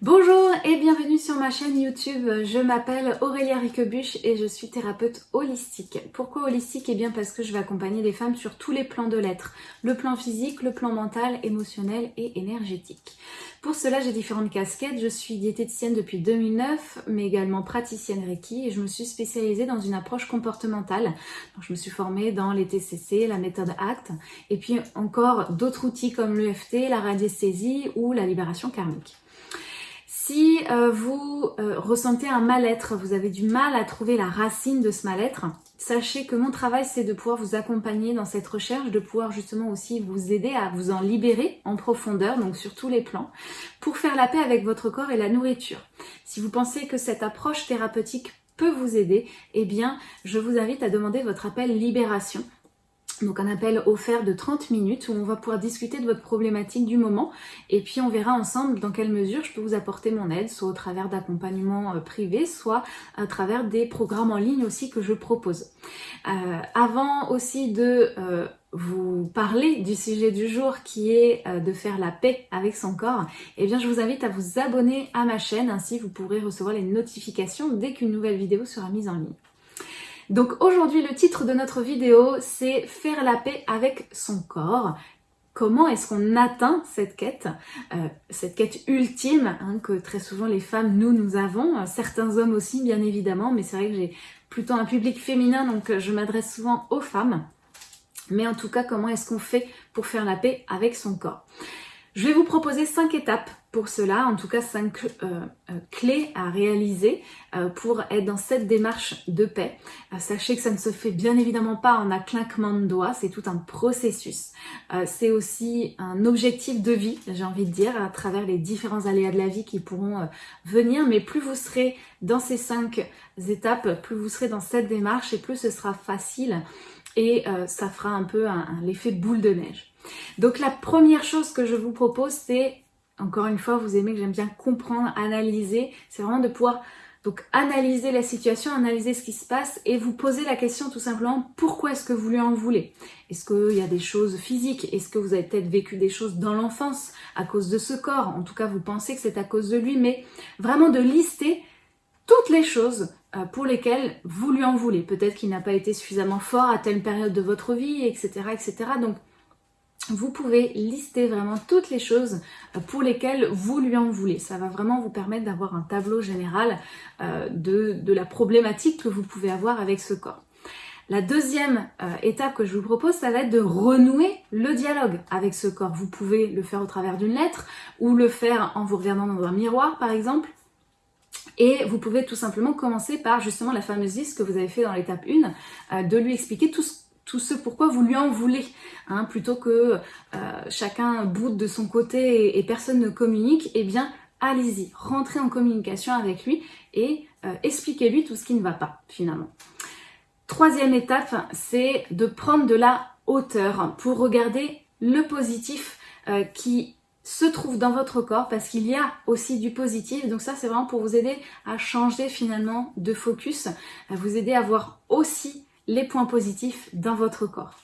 Bonjour et bienvenue sur ma chaîne YouTube. Je m'appelle Aurélia Riquebuche et je suis thérapeute holistique. Pourquoi holistique? Eh bien parce que je vais accompagner les femmes sur tous les plans de l'être. Le plan physique, le plan mental, émotionnel et énergétique. Pour cela, j'ai différentes casquettes. Je suis diététicienne depuis 2009, mais également praticienne Reiki et je me suis spécialisée dans une approche comportementale. Je me suis formée dans les TCC, la méthode ACT et puis encore d'autres outils comme l'EFT, la radiesthésie ou la libération karmique. Si euh, vous euh, ressentez un mal-être, vous avez du mal à trouver la racine de ce mal-être, sachez que mon travail c'est de pouvoir vous accompagner dans cette recherche, de pouvoir justement aussi vous aider à vous en libérer en profondeur, donc sur tous les plans, pour faire la paix avec votre corps et la nourriture. Si vous pensez que cette approche thérapeutique peut vous aider, eh bien je vous invite à demander votre appel libération donc un appel offert de 30 minutes où on va pouvoir discuter de votre problématique du moment et puis on verra ensemble dans quelle mesure je peux vous apporter mon aide, soit au travers d'accompagnement euh, privé, soit à travers des programmes en ligne aussi que je propose. Euh, avant aussi de euh, vous parler du sujet du jour qui est de faire la paix avec son corps, eh bien je vous invite à vous abonner à ma chaîne, ainsi vous pourrez recevoir les notifications dès qu'une nouvelle vidéo sera mise en ligne. Donc aujourd'hui, le titre de notre vidéo, c'est Faire la paix avec son corps. Comment est-ce qu'on atteint cette quête, euh, cette quête ultime hein, que très souvent les femmes, nous, nous avons, certains hommes aussi bien évidemment, mais c'est vrai que j'ai plutôt un public féminin, donc euh, je m'adresse souvent aux femmes. Mais en tout cas, comment est-ce qu'on fait pour faire la paix avec son corps? Je vais vous proposer cinq étapes pour cela, en tout cas cinq euh, euh, clés à réaliser euh, pour être dans cette démarche de paix. sachez que ça ne se fait bien évidemment pas en un claquement de doigts, c'est tout un processus. c'est aussi un objectif de vie, j'ai envie de dire, à travers les différents aléas de la vie qui pourront venir, mais plus vous serez dans ces cinq étapes, plus vous serez dans cette démarche et plus ce sera facile et ça fera un peu l'effet boule de neige. Donc la première chose que je vous propose, c'est, encore une fois, vous aimez que j'aime bien comprendre, analyser, c'est vraiment de pouvoir donc analyser la situation, analyser ce qui se passe et vous poser la question tout simplement pourquoi est-ce que vous lui en voulez? Est-ce qu'il y a des choses physiques? Est-ce que vous avez peut-être vécu des choses dans l'enfance à cause de ce corps? En tout cas, vous pensez que c'est à cause de lui, mais vraiment de lister toutes les choses euh, pour lesquelles vous lui en voulez. Peut-être qu'il n'a pas été suffisamment fort à telle période de votre vie, etc. etc. Donc vous pouvez lister vraiment toutes les choses euh, pour lesquelles vous lui en voulez. Ça va vraiment vous permettre d'avoir un tableau général euh, de, la problématique que vous pouvez avoir avec ce corps. La deuxième euh, étape que je vous propose, ça va être de renouer le dialogue avec ce corps. Vous pouvez le faire au travers d'une lettre ou le faire en vous regardant dans un miroir par exemple. Et vous pouvez tout simplement commencer par justement la fameuse liste que vous avez fait dans l'étape 1, de lui expliquer tout ce tout ce pourquoi vous lui en voulez, hein, plutôt que euh, chacun boude de son côté et, personne ne communique, eh bien allez-y, rentrez en communication avec lui et euh, expliquez-lui tout ce qui ne va pas finalement. Troisième étape, c'est de prendre de la hauteur pour regarder le positif euh, qui se trouve dans votre corps parce qu'il y a aussi du positif. Donc ça, c'est vraiment pour vous aider à changer finalement de focus, à vous aider à voir aussi les points positifs dans votre corps.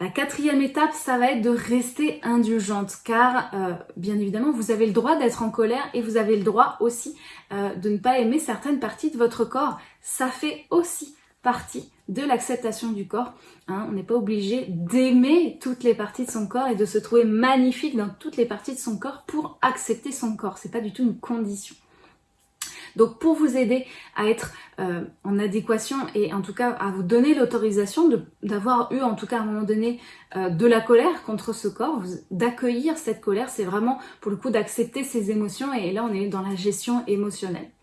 La quatrième étape, ça va être de rester indulgente car euh, bien évidemment vous avez le droit d'être en colère et vous avez le droit aussi euh, de ne pas aimer certaines parties de votre corps. Ça fait aussi partie de l'acceptation du corps. Hein. On n'est pas obligé d'aimer toutes les parties de son corps et de se trouver magnifique dans toutes les parties de son corps pour accepter son corps. C'est pas du tout une condition. Donc pour vous aider à être euh, en adéquation et en tout cas à vous donner l'autorisation d'avoir eu en tout cas à un moment donné euh, de la colère contre ce corps, d'accueillir cette colère, c'est vraiment pour le coup d'accepter ses émotions et là on est dans la gestion émotionnelle.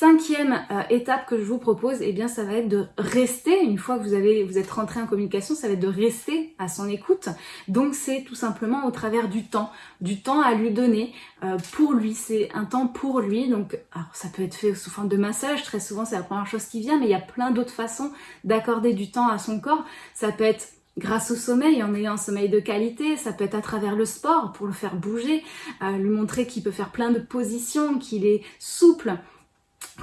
Cinquième euh, étape que je vous propose, eh bien ça va être de rester, une fois que vous, avez, vous êtes rentré en communication, ça va être de rester à son écoute. Donc c'est tout simplement au travers du temps, du temps à lui donner euh, pour lui, c'est un temps pour lui. Donc alors, ça peut être fait sous forme de massage, très souvent c'est la première chose qui vient, mais il y a plein d'autres façons d'accorder du temps à son corps. Ça peut être grâce au sommeil, en ayant un sommeil de qualité, ça peut être à travers le sport pour le faire bouger, euh, lui montrer qu'il peut faire plein de positions, qu'il est souple,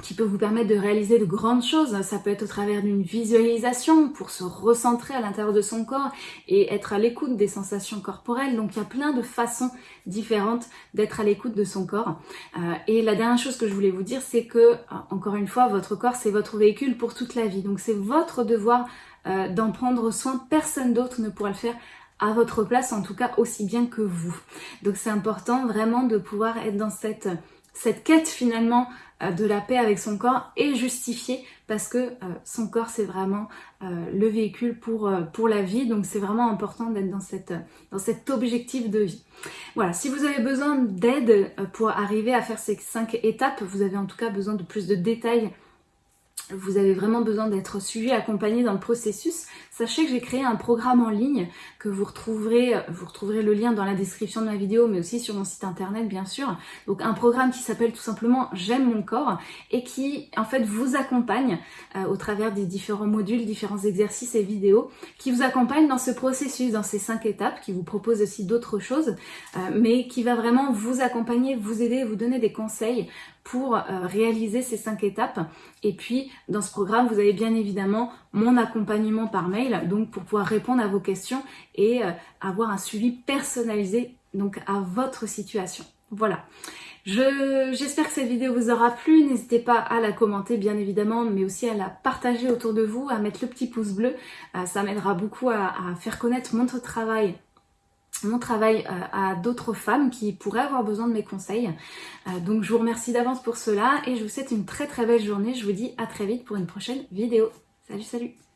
qui peut vous permettre de réaliser de grandes choses. Ça peut être au travers d'une visualisation pour se recentrer à l'intérieur de son corps et être à l'écoute des sensations corporelles. Donc il y a plein de façons différentes d'être à l'écoute de son corps. Euh, et la dernière chose que je voulais vous dire, c'est que, euh, encore une fois, votre corps, c'est votre véhicule pour toute la vie. Donc c'est votre devoir euh, d'en prendre soin. Personne d'autre ne pourra le faire à votre place, en tout cas aussi bien que vous. Donc c'est important vraiment de pouvoir être dans cette quête finalement de la paix avec son corps est justifiée parce que euh, son corps c'est vraiment euh, le véhicule pour, pour la vie donc c'est vraiment important d'être dans, cette, dans cet objectif de vie. Voilà, si vous avez besoin d'aide pour arriver à faire ces cinq étapes, vous avez en tout cas besoin de plus de détails vous avez vraiment besoin d'être suivi, accompagné dans le processus, sachez que j'ai créé un programme en ligne que vous retrouverez, vous retrouverez le lien dans la description de ma vidéo, mais aussi sur mon site internet bien sûr. Donc un programme qui s'appelle tout simplement J'aime mon corps et qui en fait vous accompagne euh, au travers des différents modules, différents exercices et vidéos, qui vous accompagne dans ce processus, dans ces cinq étapes, qui vous propose aussi d'autres choses, euh, mais qui va vraiment vous accompagner, vous aider, vous donner des conseils pour euh, réaliser ces cinq étapes. Et puis, dans ce programme, vous avez bien évidemment mon accompagnement par mail, donc pour pouvoir répondre à vos questions et euh, avoir un suivi personnalisé donc à votre situation. Voilà. J'espère que cette vidéo vous aura plu. N'hésitez pas à la commenter bien évidemment, mais aussi à la partager autour de vous, à mettre le petit pouce bleu. Euh, ça m'aidera beaucoup à, à faire connaître mon travail mon travail euh, à d'autres femmes qui pourraient avoir besoin de mes conseils. Euh, donc je vous remercie d'avance pour cela et je vous souhaite une très très belle journée. Je vous dis à très vite pour une prochaine vidéo. Salut salut